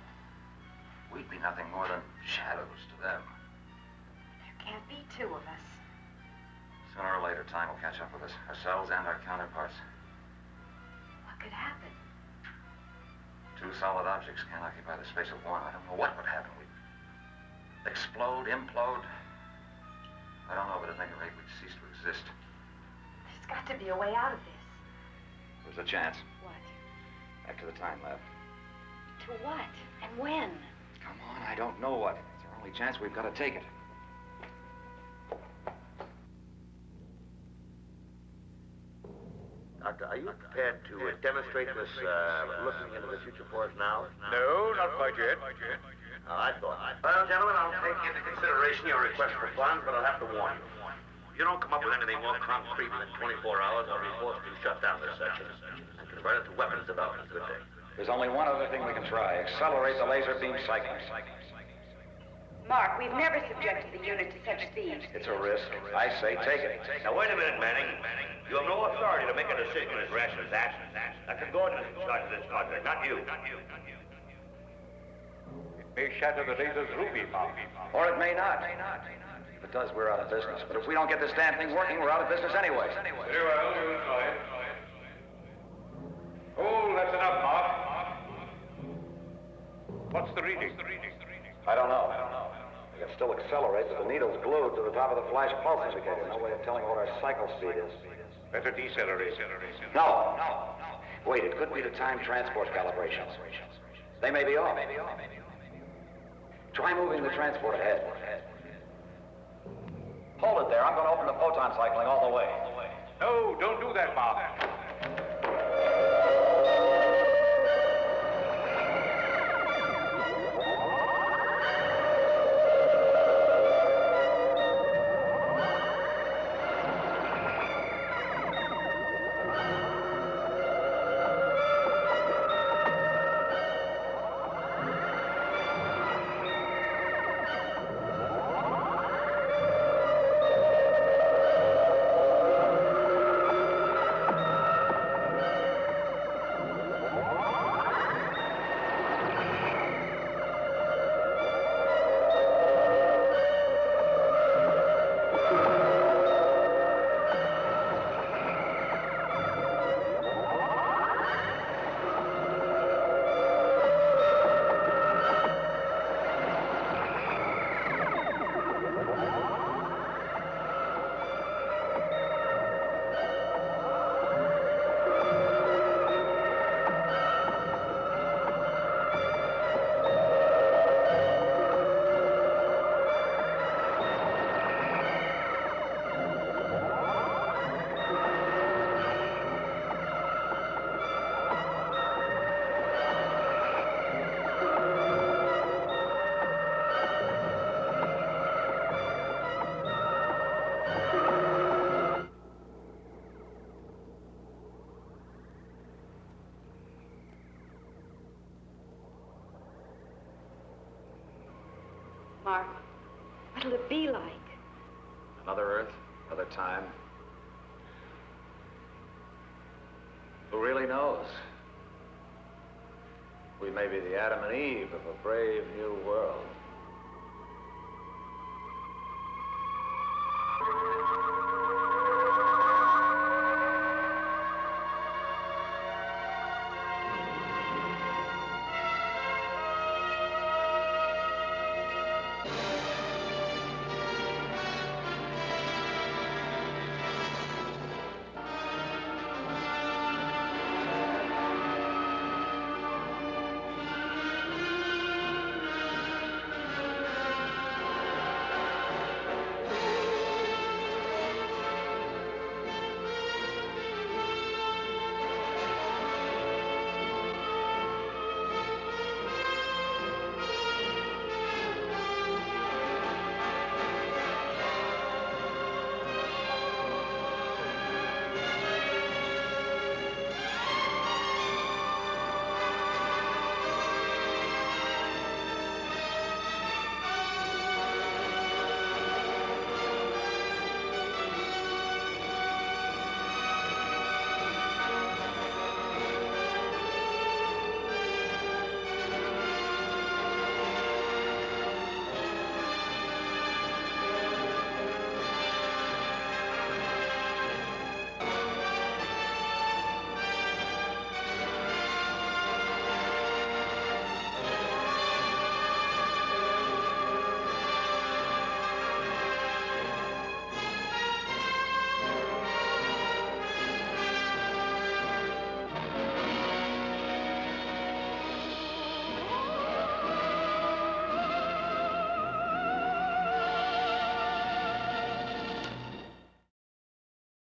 We'd be nothing more than shadows to them. Be two of us. Sooner or later, time will catch up with us, ourselves and our counterparts. What could happen? Two solid objects can't occupy the space of one. I don't know what would happen. We'd explode, implode. I don't know, but at any rate, we'd cease to exist. There's got to be a way out of this. There's a chance. What? Back to the time lab. To what? And when? Come on, I don't know what. It's our only chance. We've got to take it. Doctor, are you prepared to uh, demonstrate this uh, looking into the future for us now? No, not quite yet. Oh, I thought. Well, gentlemen, I'll take into consideration your request for funds, but I'll have to warn you. If you don't come up with anything more concrete within 24 hours, I'll be forced to shut down this section and convert it to weapons development. Good day. There's only one other thing we can try. Accelerate the laser beam cycling. Mark, we've never subjected the unit to such speed. It's a risk. I say take it. Now, wait a minute, Manning. You have no authority to make a decision as rash as that. Dr. Gordon is in charge of this project, not you. It may shatter the laser's ruby bomb. Or it may not. If it does, we're out of business. But if we don't get this damn thing working, we're out of business anyway. Very well, we'll try it. Oh, that's enough, Mark. What's the reading? I don't know. They can still accelerate, but the needle's glued to the top of the flash pulse indicator. No way of telling what our cycle speed is. Better decelerate. No, no. Wait, it could be the time transport calibrations. They may be off. Try moving the transport ahead. Hold it there. I'm going to open the photon cycling all the way. No, don't do that, Bob. Time. Who really knows? We may be the Adam and Eve of a brave new world.